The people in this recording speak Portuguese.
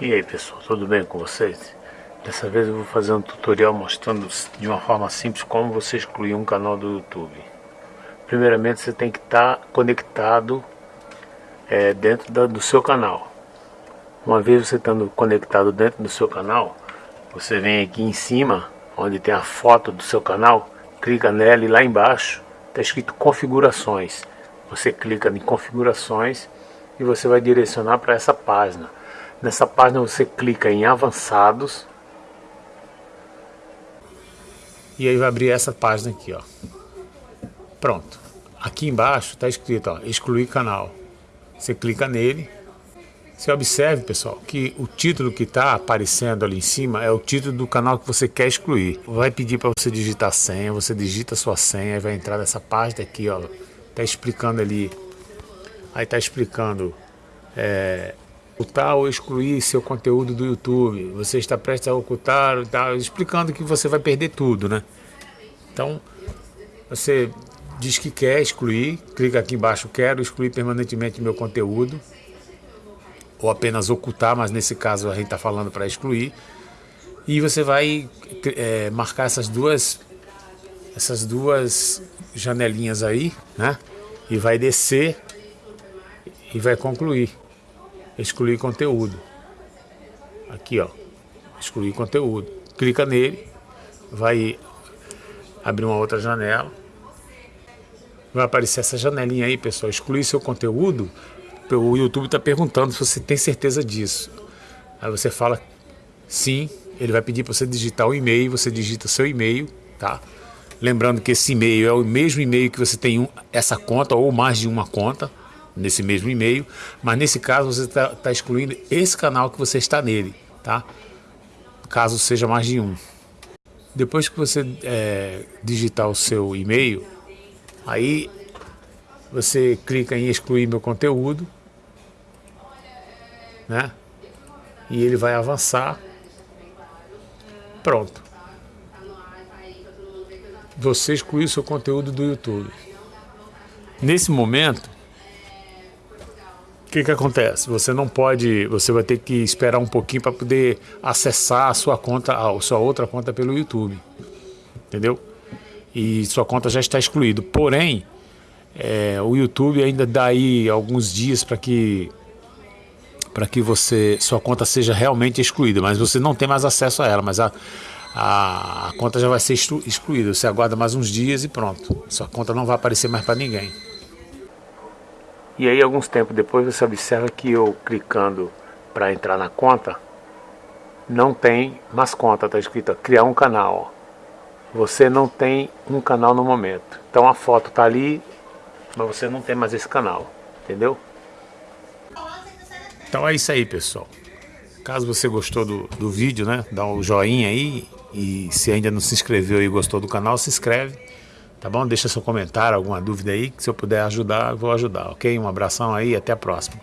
E aí pessoal, tudo bem com vocês? Dessa vez eu vou fazer um tutorial mostrando de uma forma simples como você excluir um canal do YouTube. Primeiramente você tem que estar tá conectado é, dentro da, do seu canal. Uma vez você estando conectado dentro do seu canal, você vem aqui em cima, onde tem a foto do seu canal, clica nela e lá embaixo está escrito configurações. Você clica em configurações e você vai direcionar para essa página. Nessa página você clica em avançados. E aí vai abrir essa página aqui, ó. Pronto. Aqui embaixo está escrito, ó, excluir canal. Você clica nele. Você observe, pessoal, que o título que está aparecendo ali em cima é o título do canal que você quer excluir. Vai pedir para você digitar a senha, você digita a sua senha vai entrar nessa página aqui, ó. Tá explicando ali. Aí tá explicando é, ocultar ou excluir seu conteúdo do YouTube, você está prestes a ocultar, tá, explicando que você vai perder tudo, né? Então, você diz que quer excluir, clica aqui embaixo, quero excluir permanentemente meu conteúdo, ou apenas ocultar, mas nesse caso a gente está falando para excluir, e você vai é, marcar essas duas, essas duas janelinhas aí, né? E vai descer e vai concluir excluir conteúdo. Aqui, ó, excluir conteúdo. Clica nele, vai abrir uma outra janela. Vai aparecer essa janelinha aí, pessoal, excluir seu conteúdo. O YouTube está perguntando se você tem certeza disso. Aí você fala sim, ele vai pedir para você digitar o e-mail, você digita seu e-mail, tá? Lembrando que esse e-mail é o mesmo e-mail que você tem essa conta ou mais de uma conta, nesse mesmo e-mail, mas nesse caso você está tá excluindo esse canal que você está nele, tá? Caso seja mais de um. Depois que você é, digitar o seu e-mail, aí você clica em excluir meu conteúdo, né? E ele vai avançar. Pronto. Você excluiu seu conteúdo do YouTube. Nesse momento, que que acontece? Você não pode, você vai ter que esperar um pouquinho para poder acessar a sua conta, a sua outra conta pelo YouTube, entendeu? E sua conta já está excluída. Porém, é, o YouTube ainda dá aí alguns dias para que para que você sua conta seja realmente excluída, mas você não tem mais acesso a ela, mas a, a, a conta já vai ser excluída. Você aguarda mais uns dias e pronto. Sua conta não vai aparecer mais para ninguém. E aí, alguns tempos depois, você observa que eu clicando para entrar na conta, não tem mais conta, está escrito criar um canal. Você não tem um canal no momento. Então a foto está ali, mas você não tem mais esse canal, entendeu? Então é isso aí, pessoal. Caso você gostou do, do vídeo, né, dá um joinha aí. E se ainda não se inscreveu e gostou do canal, se inscreve. Tá bom? Deixa seu comentário, alguma dúvida aí, que se eu puder ajudar, vou ajudar, ok? Um abração aí e até a próxima.